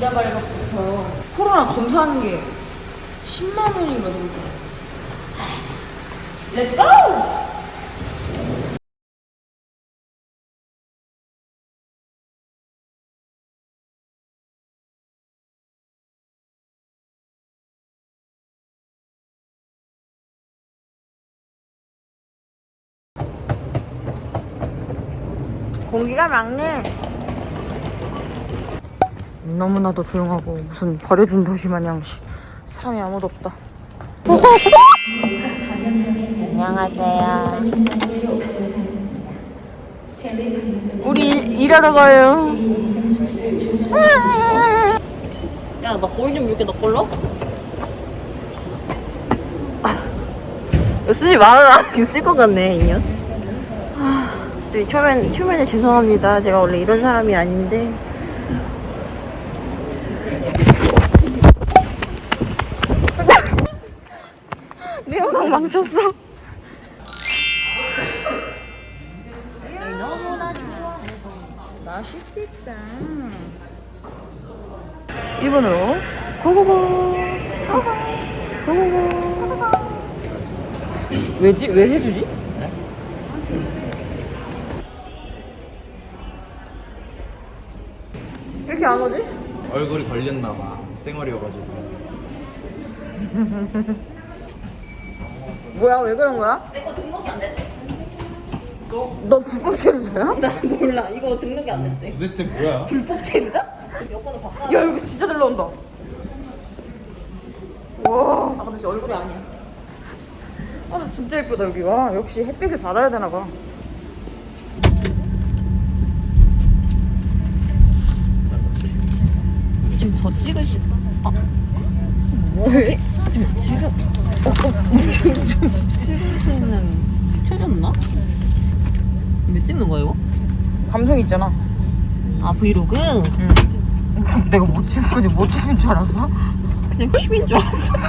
비자 발급부터 코로나 검사하는 게 10만 원인가 정도. 렛츠 고! 공기가 맑네. 너무나도 조용하고 무슨 버려진 도시 마냥 씨, 사람이 아무도 없다. 안녕하세요. 우리 일, 일하러 가요. 야, 나 거울 좀 이렇게 너 걸러? 이거 쓰지 말아라. 이거 쓸것 같네, 인연. 네, 초면, 초면에 죄송합니다. 제가 원래 이런 사람이 아닌데. 망쳤어. 너무나 좋아해서 맛있겠다. 일본어로 고고고 고고고 왜지? 왜 해주지? 왜 이렇게 안 오지? 얼굴이 걸렸나봐 쌩얼이어가지고 뭐야 왜 그런 거야? 내 거 등록이 안 됐대. 너 불법 체류자야? 나 몰라. 이거 등록이 안 됐대. 도대체 뭐야? 불법 체류자? 여권을 바꿔. 야 여기 진짜 잘 나온다 와 아, 근데 제 얼굴이 아니야. 아, 진짜 예쁘다 여기 와 역시 햇빛을 받아야 되나 봐 지금 저 찍으시. 아. 뭐? 지금, 지금. 어, 어, 지금 좀 찍으시는. 켜졌나? 왜 찍는 거야, 이거? 감성 있잖아 아, 브이로그? 응 내가 못 찍을 거지 못 찍을 줄 알았어? 그냥 킵인 줄 알았어.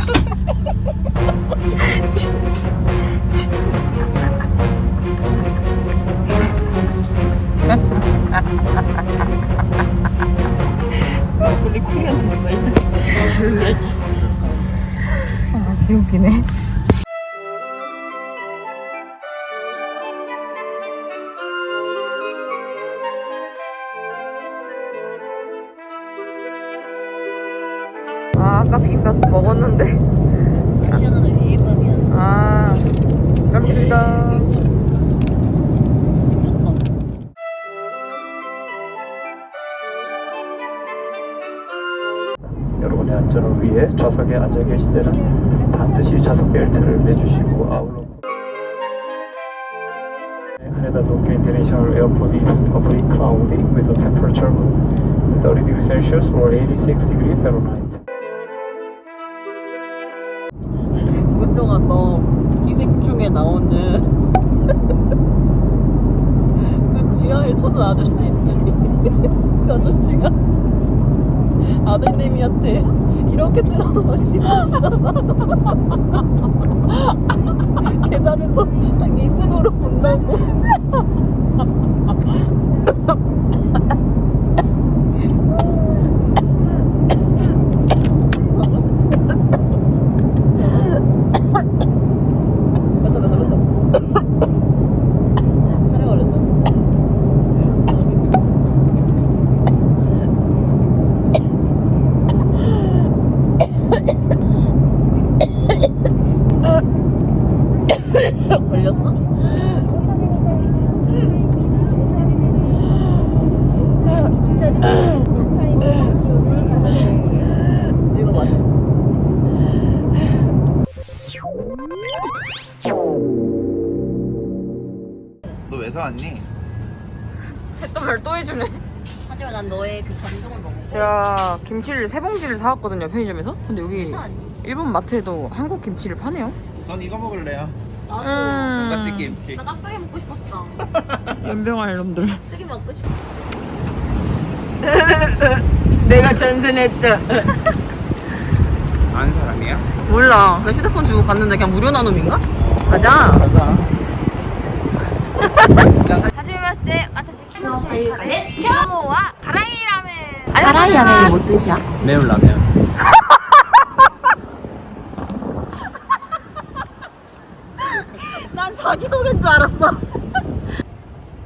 말자. 조용히 하자. 아 개웃기네 아 아까 비빔밥 먹었는데 비빔밥이야. 아. 미쳤다. 여러분의 안전을 위해 좌석에 앉아 계실 때는 반드시 좌석 벨트를 매주시고 아울러 Haneda Tokyo International Airport is partly cloudy with a temperature of 30 degrees Celsius or 86 degrees Fahrenheit. 문정아 너 기생충에 나오는 그 지하에 쳐는 아저씨 있지? 그 아저씨가 아들내미한테 이렇게 틀어놓으면 싫어하잖아. 계단에서 딱 입구도로 본다고 왔니? 또말또 해주네. 하지만 난 너의 그 감동을 먹어 제가 김치를 세 봉지를 사왔거든요 편의점에서. 근데 여기 일본 마트에도 한국 김치를 파네요. 전 이거 먹을래요 나도 음. 같이 김치 나 깍두기 먹고 싶었어 연병할 놈들. 깍두기 먹고 싶어 내가 전선했다. 아는 사람이야? 몰라 나 휴대폰 주고 갔는데 그냥 무료 나눔인가? 가자 가자 하지메마시테, 私、キノというかです。今日は辛いラーメン 하라이야는 뭐 뜻이야? 매운 라면. 난 자기소개인 줄 알았어.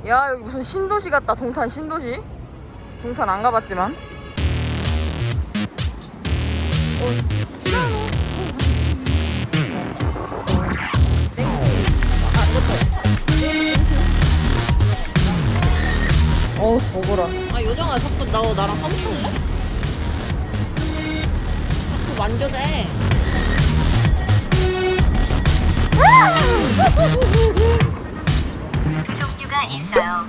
야 여기 무슨 신도시 같다 동탄 신도시 동탄 안 가봤지만 어 먹어라. 아 요정아 자꾸 나 나랑 싸울래? 자꾸 만져대. 그 종류가 있어요.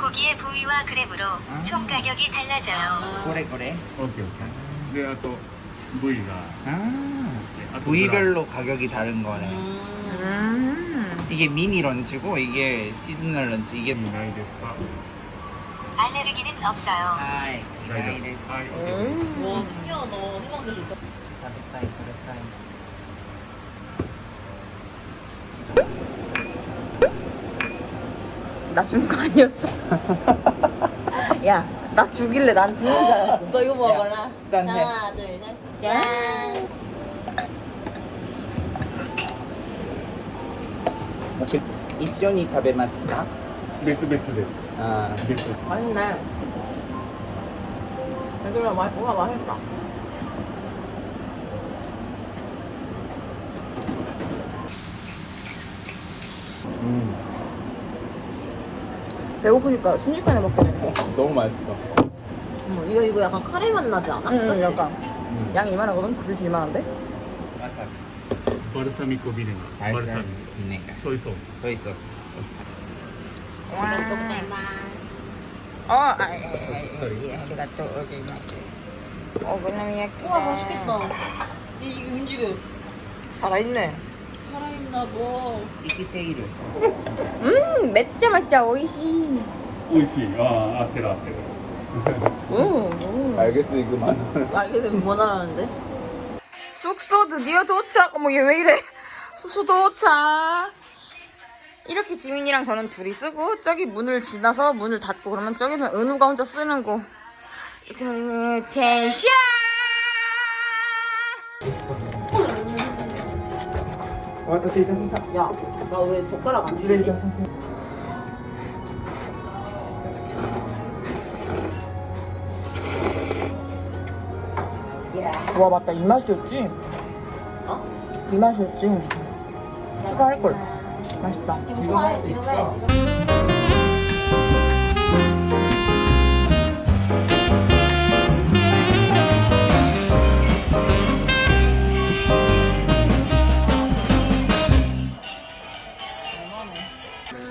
고기의 부위와 그램으로 총 가격이 달라져요. 그래 그래. 오케이 오케이. 그래야 또 부위가. 아, 네, 아 부위별로 가격이 다른 거네. 음. 이게 미니 런치고 이게 시즌널 런치. 이게 나이 됐어 알레르기는 없어요. 하이. 大丈夫はい 음. 와 신기하다. 해방제도 있다. 나 죽는 거 아니었어 야 나 죽일래 난 죽는 줄 알았어 너 이거 먹어라. 짠해. 하나 둘 셋. 짠. 이쇼니 타베마 맥주 맥주 맥주 아. 맥주 맛있네. 얘들아 맛, 뭐가 맛있다. 음. 배고프니까 순식간에 먹게 되네 너무 맛있어. 음, 이거 이거 약간 카레 맛 나지 않아? 응 음, 약간. 음. 양 이만한 거면 그릇이 이만한데? 바르사미 고비는 바르사미 소이 소스. 소이 소스. 어, 아, 예, 예, 예, 아리가또 오지마스. 오코노미야키. 우와 맛있겠다. 이, 이게 움직여. 살아있네. 살아있나 봐. 이끼테이르. 음, 맵자 맛자 오이시. 美味しいああ合ってる合ってる 오, 오. 알겠어 이거만. 알겠어 뭐 나라는데? 숙소 드디어 도착. 어머 얘 왜 이래? 숙소 도착. 이렇게 지민이랑 저는 둘이 쓰고 저기 문을 지나서 문을 닫고 그러면 저기는 은우가 혼자 쓰는 거. 그 텐션. 야, 나 왜 젓가락 안 주지? 와 맞다 이 맛이었지? 어? 이 맛이었지? 추가할 걸. 맛있다. 지금 해. 지금.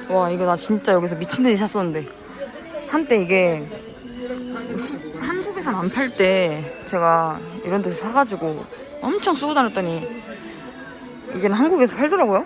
와 이거 나 진짜 여기서 미친 듯이 샀었는데 한때 이게 시- 한국에선 안 팔 때 제가 이런 데서 사가지고 엄청 쓰고 다녔더니 이제는 한국에서 팔더라고요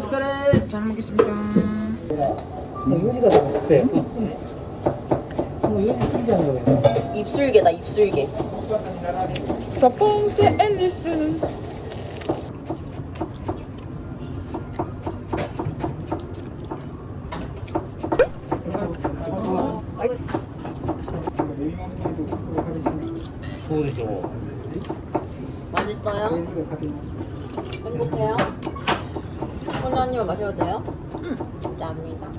축하해. 잘 먹겠습니다. 요지가 너무 입술개다, 입술개. 첫 번째 앨리스. 보이죠? 맛있어요? 이걸 마셔도 돼요? 응. 감사합니다.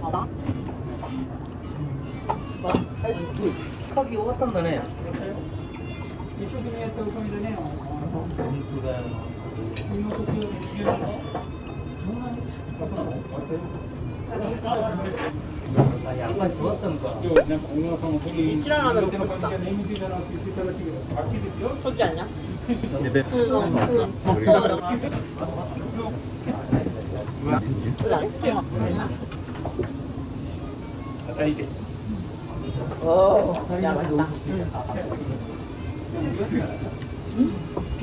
봐봐. 뭐? 봐. 거기 왔던 거네요. 이쪽에 있던 거네요. 양반 좋았던 야 맛있다. 응?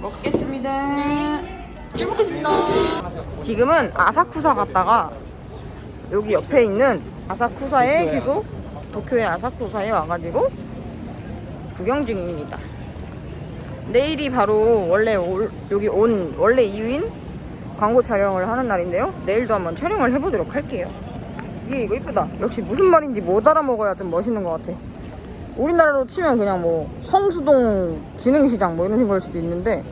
먹겠습니다 잘 먹겠습니다 지금은 아사쿠사 갔다가 여기 옆에 있는 아사쿠사에 계속 도쿄의 아사쿠사에 와가지고 구경 중입니다 내일이 바로 원래 올- 여기 온 원래 이유인 광고 촬영을 하는 날인데요. 내일도 한번 촬영을 해보도록 할게요. 뒤에 이거 이쁘다. 역시 무슨 말인지 못 알아먹어야 좀 멋있는 것 같아. 우리나라로 치면 그냥 뭐 성수동 진흥시장 뭐 이런 생각일 수도 있는데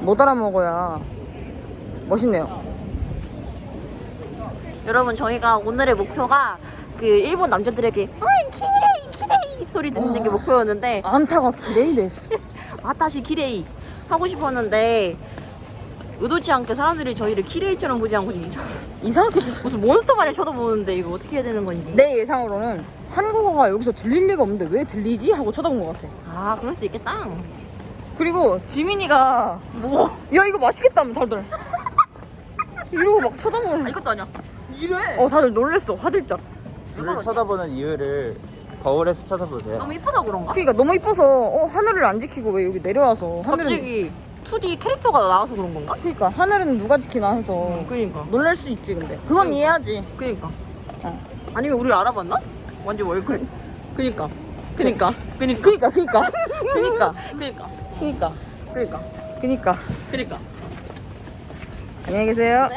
못 알아먹어야 멋있네요. 여러분 저희가 오늘의 목표가 그 일본 남자들에게 어이 きれい きれい 소리 듣는 게 목표였는데 あなたがきれいです. 私きれい 하고 싶었는데 의도치 않게 사람들이 저희를 きれい처럼 보지 않고 이상하게 지 무슨 몬스터 마냥 쳐다보는데 이거 어떻게 해야 되는 건지 내 예상으로는 한국어가 여기서 들릴 리가 없는데 왜 들리지? 하고 쳐다본 것 같아. 아 그럴 수 있겠다 그리고 지민이가 뭐? 야 이거 맛있겠다며 다들. 이러고 막 쳐다보는. 아 이것도 아니야 이래 어 다들 놀랬어 화들짝. 불을 쳐다보는 이유를 거울에서 쳐다보세요. 너무 이뻐서 그런가? 그러니까 너무 이뻐서 어 하늘을 안 지키고 왜 여기 내려와서 하늘은 갑자기 2D 캐릭터가 나와서 그런 건가? 그러니까 하늘은 누가 지키나 해서 그러니까 놀랄 수 있지 근데 그건 이해하지 그니까 어. 아니면 우리를 알아봤나? 완전 월클 그니까. 그니까. 그니까. 그니까 그니까. 그니까. 그니까. 그니까. 그니까. 그니까. 그니까. 안녕히 계세요